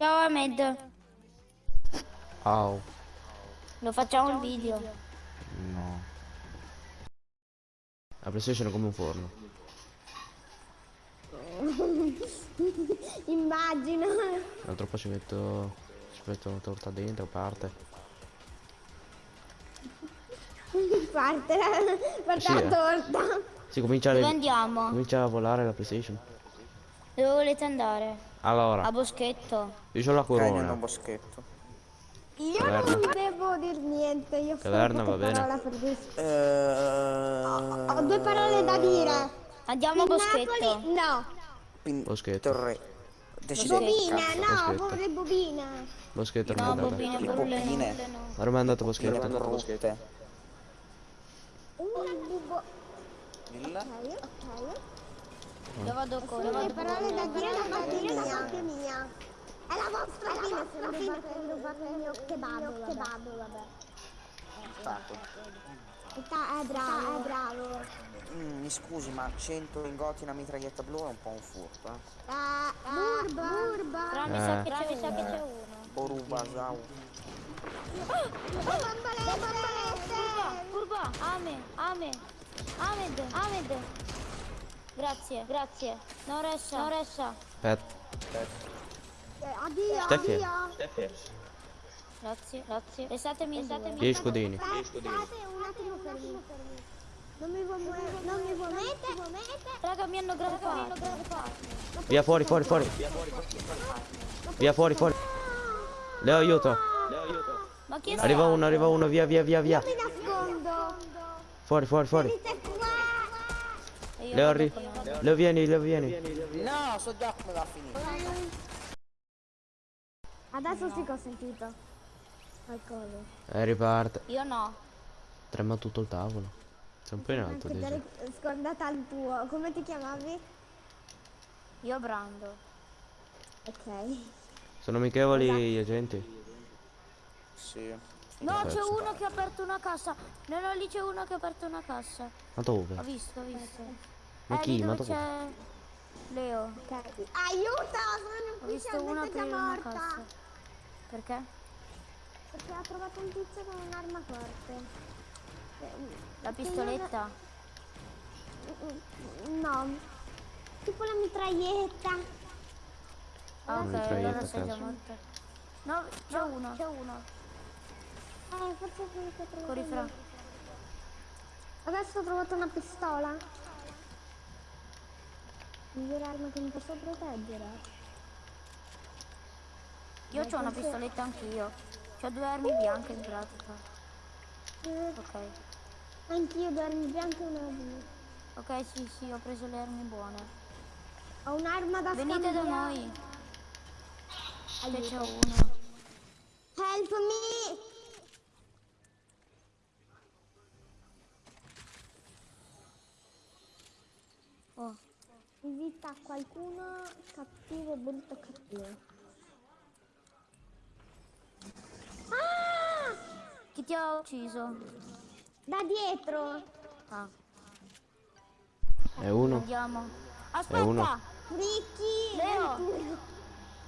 Ciao Ahmed. Au. Lo facciamo il video. No. La PlayStation è come un forno. Immagino. L'altro po' ci metto. Ci metto una torta dentro, parte. Parte la, parte Sì, la eh. torta. Si comincia, Dove a- andiamo? comincia a volare la PlayStation. Dove volete andare? Allora, A Boschetto. io ho la corona. boschetto. Io Caverna. non devo dir niente, io ho Caverna, solo va bene. per dire. Eh, Ho due parole da dire. Andiamo a Boschetto. Napoli, no. Pin- Boschetto. Torre. Decidete Bobina, no, Boschetto. vorrei bobina. Boschetto non No, è bobine, Le bobine. Ma non è andato a Le Boschetto. rotte. Un bubo. Ok, ok. Io vado con con- parole da dire da parte mia. È la vostra fine se non rubate il mio kebab, kebab, vabbè. Sta- È bravo, è bravo. Mm, mi scusi, ma 100 lingoti in una mitraglietta blu è un po' un furto, eh. Ah, burba, burba. Però mi Eh. sa che c'è sa che c'è uno. Boruba, Zau. Bambalette, bambalette. Curva, Ame, Ame, Ahmed, Ahmed. Grazie, grazie. Non resta, non resta. Aspetta. Eh, Addio, Steffi. addio. Grazie, grazie. Restatemi, restatemi. 10 scudini. State un attimo fermi. Non mi vuoi non mi vuoi mettere. Raga, mi hanno grappato. Via fuori, fuori, fuori. Via fuori, fuori. Leo aiuto. Ma chi è Arriva uno, arriva uno, via, via, via, via. Mi nascondo. Fuori, fuori, fuori. Venite qua. E io Leo, vado arri- con la- Leo vieni, Leo vieni. No, so già come va a finire. Adesso sì che ho sentito. Qualcosa. Eh, riparte. Io no. Trema tutto il tavolo. Sei un po' in alto, scordata il tuo. Come ti chiamavi? Io brando. Ok. Sono amichevoli gli agenti? Sì. No, c'è uno che ha aperto una cassa. No, no, lì c'è uno che ha aperto una cassa. Ma dove? Ho visto, ho visto. Ma eh, chi? lì Ma dove Leo. Ok. Aiuto, Ho sono visto uno già morta. Perché? Perché ha trovato un tizio con un'arma forte. La pistoletta. No. Tipo la mitraglietta. Ah, ok, mitraglietta, allora sei già morta. No, c'è uno. C'è uno. Eh, forse è quello che ho trovato Corri fra. Adesso ho trovato una pistola. Migliore arma che mi posso proteggere. Io ho una pistoletta anch'io. Ho due armi bianche in pratica. Eh, Ok. anch'io due armi bianche e una blu. Ok, sì, sì, ho preso le armi buone. Ho un'arma da Venite da noi. Che c'è uno. Help me! Invita qualcuno cattivo, brutto cattivo. Ah! chi ti ha ucciso? Da dietro! Ah, È uno, andiamo. È Aspetta! uno. Ricky! Leo!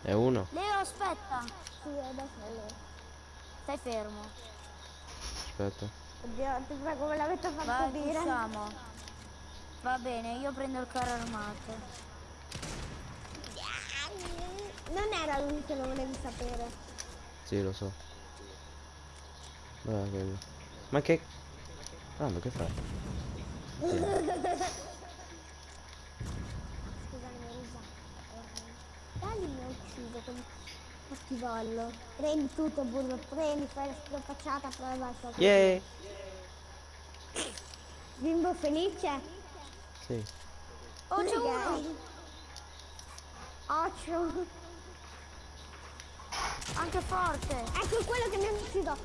è uno. Leo, aspetta! Sì, adesso è lui. Stai fermo. Aspetta. Oddio, ti prego, me l'avete fatto Vai, dire. usciamo. Va bene, io prendo il carro armato. Non era lui che lo volevi sapere. Sì, lo so. Ma che... Brando, che fai? Scusami, Risa. Dai mi ha ucciso con cattivollo. Prendi tutto, burro, prendi, fai la sua facciata, poi vai sopra. Yeah! Bimbo felice? Sì. Oh, c'è uno! Occhio. Anche forte! Ecco quello che mi ha ucciso.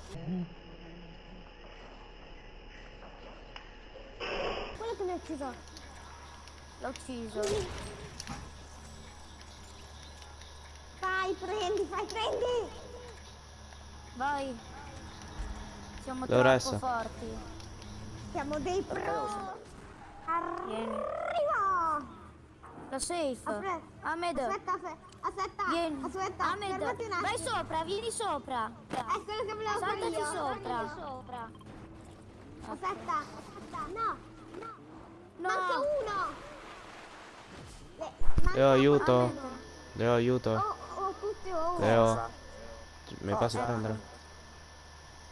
Quello che mi ha ucciso. L'ho ucciso. Vai, prendi, fai, prendi. Vai! Siamo troppo forti. Siamo dei pro. Vieni. Arrivo. La safe. Apre- Ahmed. Aspetta, aspetta, aspetta, Vieni. aspetta, Ahmed. Vai sopra, vieni sopra. È quello che volevo fare Saltaci io. sopra. sopra. Aspetta, aspetta, no, no, No. manca uno. Le- manca Leo, aiuto. Ahmed. Leo, aiuto. Oh, oh, tutti o uno. Leo, Cosa? mi passi a prendere?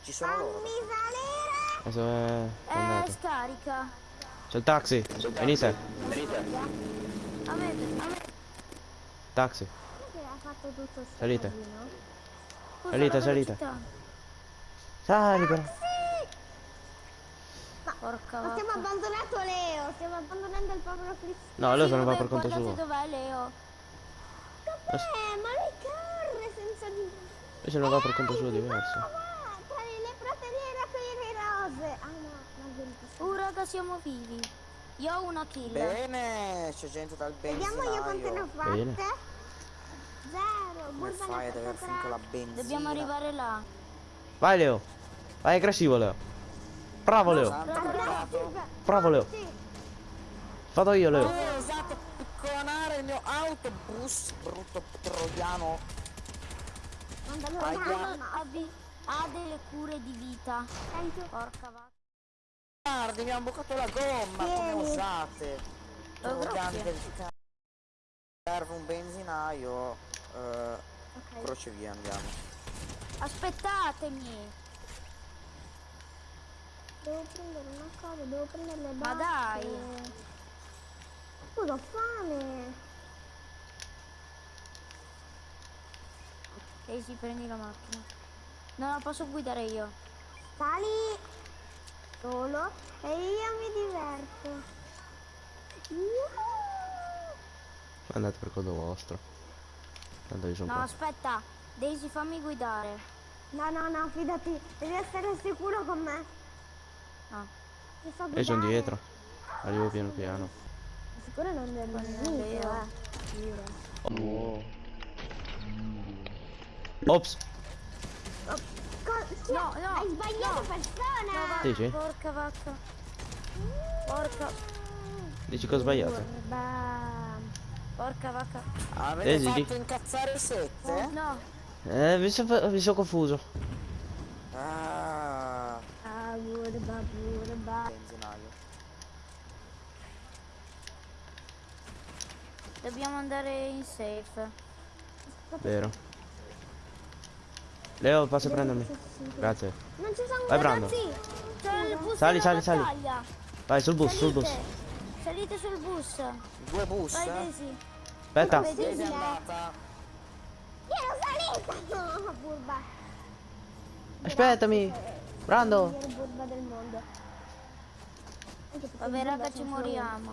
Ci sono loro. Fammi salire. Adesso è Eh, andato. scarica. C'è il taxi. Venite. Taxi. Che ha fatto tutto sto Salite. Salite, salite. Sali però. Porca Ma stiamo vacca. abbandonato Leo, stiamo abbandonando il povero Cristiano. No, Leo se ne va vabbè, per conto suo. dov'è Leo. Eh, ma lei corre senza di... Lui se ne va per conto suo diverso. va, va, Tra le praterie rapiere rose. Ah no, non vieni Uh, raga, siamo vivi. Io ho una kill. Bene, c'è gente dal Vediamo io quante ne ho benzinaio. Bene. fatte. Zero, Come fai ad aver fatte finito la benzina? Dobbiamo arrivare là. Vai Leo. Vai aggressivo Leo. Bravo Leo. Bravo Leo. Vado io Leo. Usato picconare il mio autobus, brutto troiano. Mandalo Aia. là, no. Ha, delle cure di vita. Porca vacca. Guardi, mi hanno bucato la gomma, come osate? Oh, Troiani grazie. del. Serve un benzinaio. Eh, Ok. croce via, andiamo. Aspettatemi. Devo prendere una cosa, devo prendere le Ma bacche. dai. Scusa, ho fame. Ehi, sì, prendi la macchina. No, la posso guidare io. Sali solo e io mi diverto. Yuhu! Andate per conto vostro. Tanto io sono No, qua. aspetta. Daisy, fammi guidare. No, no, no, fidati, devi essere sicuro con me. No. Ti so Io sono dietro. Arrivo piano piano. Sicuro non Non è vero. eh. Ops. No, no, Hai sbagliato no. persona! Dici? Porca vacca. Porca. Dici che ho sbagliato? Porca vacca. Avete Esili. fatto incazzare il 7? No. Eh, mi sono mi son confuso. Ah, Ah, burba, burba. Dobbiamo andare in safe. Vero. Leo, passa a prendermi. Grazie. Non ci sono Vai, Brando. ragazzi. C'è il bus Sali, sali, sali. Vai, sul bus, sul bus. Salite. Salite sul bus. Due bus? Vai eh? Daisy. Aspetta. Vedi? Daisy è andata. Io ero salita! No, burba. Aspettami. Brando. Burba del mondo. Vabbè raga ci moriamo.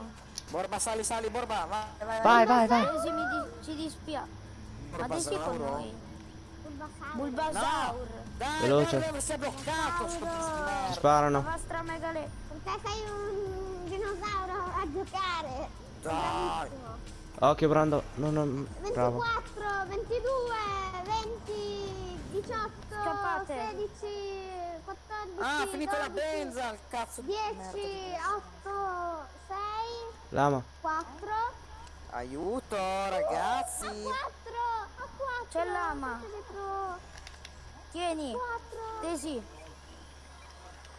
Borba, sali, sali, Borba, vai, vai, Vai, vai, vai. Daisy mi di- ci dispia. Ma Daisy con noi. Bulbasaur. Dai, Veloce. dai, è bloccato Ci merda. La sparano. vostra megale. Perché sei un dinosauro a giocare. Dai. Occhio, Brando. No, no. Bravo. 24, 22, 20, 18, Scappate. 16, 14, Ah, ha finito la 12, benza, cazzo di 10, merda. 8, 6, Lama. 4, Aiuto, ragazzi. 4, a 4. C'è l'ama. Tieni. 4. Daisy.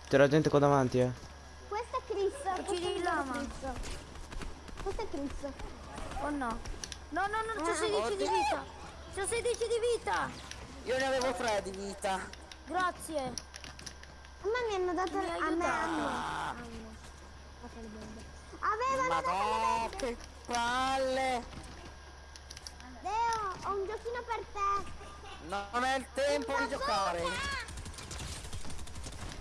C'era gente qua davanti, eh. Questa è Chris. Uccidi è l'ama. Questa è Chris. Oh no. No, no, no, c'è Ah, 16 di vita. C'è 16 di vita. Io ne avevo tre di vita. Grazie. A me mi hanno dato Mi a me. Ah, le bombe. Avevano Madonna, che palle. Ho un giochino per te. Non è il tempo di giocare.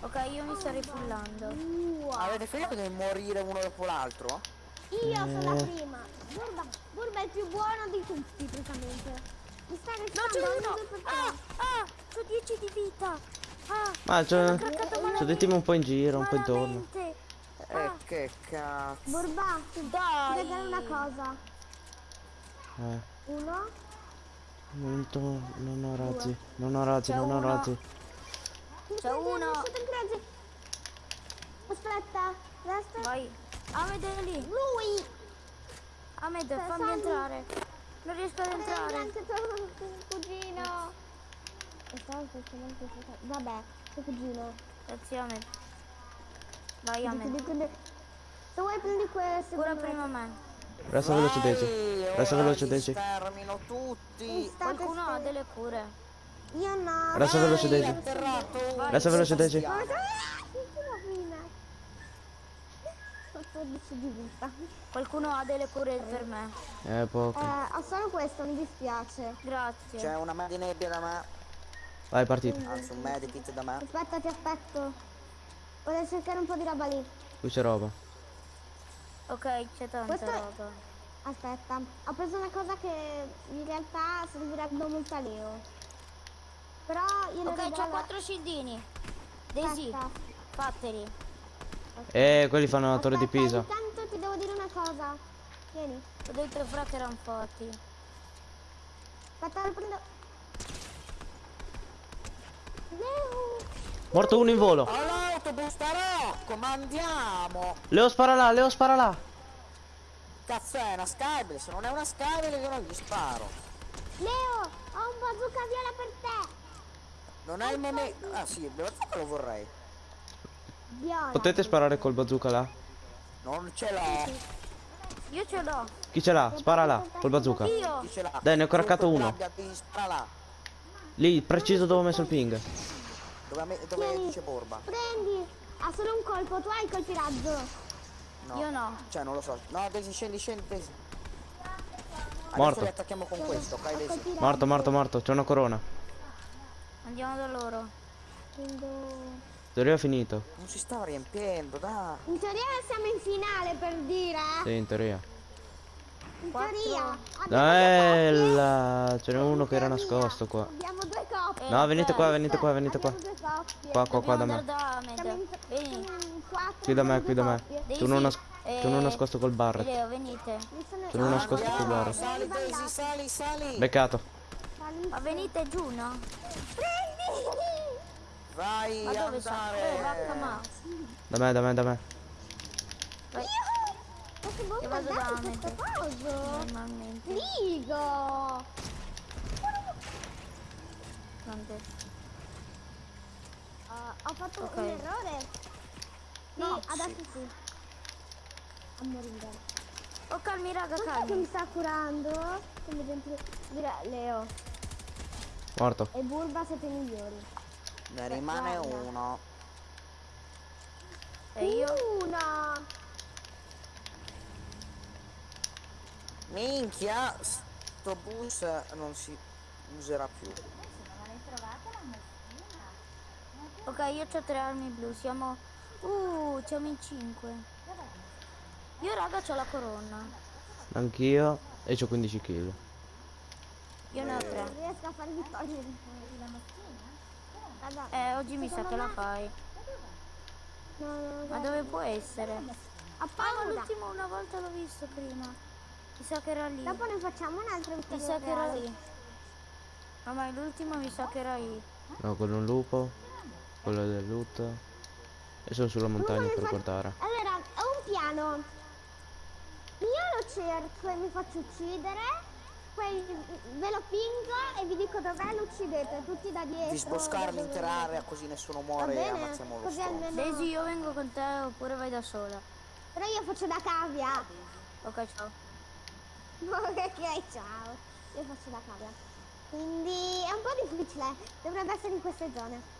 Ok, io mi sto rifullando. Wow. Avete finito di morire uno dopo l'altro? Io sono la prima. Burba, Burba è il più buono di tutti, praticamente. Mi sta No, restando c'è un uno. Ah, ah, c'ho 10 di vita. Ah, Ma c'è. dei team un po' in giro, un po' intorno. malamente. Eh, che cazzo. Burba, ti Dai. ti regalo una cosa. Eh. Uno, Non, to- non ho razzi. Non ho razzi, C'è non ho uno. razzi. C'è uno. Aspetta, adesso Vai. Ah, vedi lì. lui. Ahmed, Eh, fammi fammi. entrare. Non riesco ad Prendi entrare. anche tuo cugino. E fosse- Vabbè, tuo cugino. Grazie Ahmed. Vai Ahmed. Se vuoi prendi questo. Cura prima me. Resta veloce Daisy. Resta veloce Daisy. stermino tutti. Qualcuno ha delle cure. Io no. Resta veloce Daisy. Resta veloce Daisy. Ma cosa? Alla fine. 14 di vita. Qualcuno ha delle cure per me. Eh, Eh, poco. ho solo questo, mi dispiace. Grazie. C'è una med di nebbia da me. Vai, partita. Anzi, un medikit da me. Aspetta, ti aspetto. Voglio cercare un po' di roba lì. Qui c'è roba. Ok, c'è tanta Questo roba. Aspetta, ho preso una cosa che in realtà servirebbe molto a Leo. Però io Ok, c'ho regalo- quattro scildini. Daisy, Aspetta. fateli. Eh, quelli fanno la torre di Pisa. Intanto ti devo dire una cosa. Vieni. Ho detto fra che erano forti. Aspetta, lo prendo. Leo! Morto uno in volo. All'autobus tarò! Comandiamo! Leo spara là, Leo spara là. Cazzo è una Skybell? Se non è una Skybell io non gli sparo. Leo! Ho un bazooka viola per te! Non è il momento. Ah sì, il bazooka lo vorrei. Viola. Potete sparare col bazooka là? Non ce l'ho. Io ce l'ho. Chi ce l'ha? Spara là, col bazooka. Io. Chi ce l'ha? Dai, ne ho Chiunque uno. Lì, preciso dove ho messo il ping. Dove, me- dove dice Borba? Prendi! Ha solo un colpo, tu hai colpi razzo. No. Io no. Cioè non lo so. No, Daisy, scendi, scendi, Daisy. Adesso Morto. li attacchiamo con questo, ok Daisy? Morto, morto, morto. C'è una corona. Andiamo da loro. Prendo- Teoria è finito. Non si stava riempiendo, dai. In teoria siamo in finale per dire. Sì, in teoria. In teoria. Bella! Ce n'è due uno che era nascosto qua. Abbiamo. No, venite qua, venite qua, venite qua. Qua, qua, qua da me. Qui da me, qui da me. Tu non, nas- tu non eh, nascosto col bar. Tu non nascosto col bar. Sali Daisy, sali, sali. Beccato. Ma venite giù, no? Prendi! Vai Ma dove sono? Ma. Da me, da me, da me. Vai. Ma che vado da! Normalmente. Figo! Grande. Ah, ho fatto Ok. un errore. Sì, No, adesso sì. A morire. Oh, calmi, raga, Cos'è che calmi. mi sta curando? Come dentro... Dire, Leo Morto. e Burba siete migliori. Ne rimane Guarda. uno. E io? Una! Minchia, sto bus non si userà più. Ok, io ho tre armi blu. Siamo... Uh, siamo in cinque. Io, raga, ho la corona. Anch'io. E c'ho 15 kill. Io ne ho tre. Non riesco a fare vittorie. Guarda, Eh, oggi mi sa che la fai. Ma dove può essere? Ah, l'ultimo una volta l'ho visto prima. Mi sa che era lì. Dopo ne facciamo un'altra Mi vittoria. sa che era lì. No, ma l'ultimo mi sa che era lì. No, quello è un lupo. Quello del loot. E sono sulla montagna per guardare. Allora, ho un piano. Io lo cerco e mi faccio uccidere. Poi ve lo pingo e vi dico dov'è lo uccidete, tutti da dietro. Di sboscare da dove l'intera area così nessuno muore e ammazziamo lo Così stronzo. almeno... Daisy, io vengo con te oppure vai da sola. Però io faccio da cavia. Ok, ciao. ok, ciao. Io faccio da cavia. Quindi è un po' difficile. Dovrebbe essere in queste zone.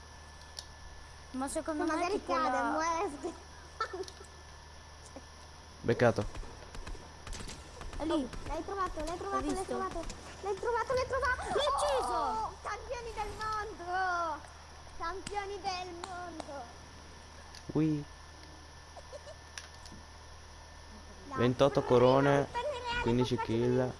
Ma secondo Ma me magari cade, la... muore. Beccato. È lì. L'hai trovato, l'hai trovato, l'hai trovato. L'hai trovato, l'hai trovato. L'ho ucciso! Oh, campioni del mondo! Campioni del mondo! Ui. Dai, 28 per corone, reale, per reale, 15 per kill.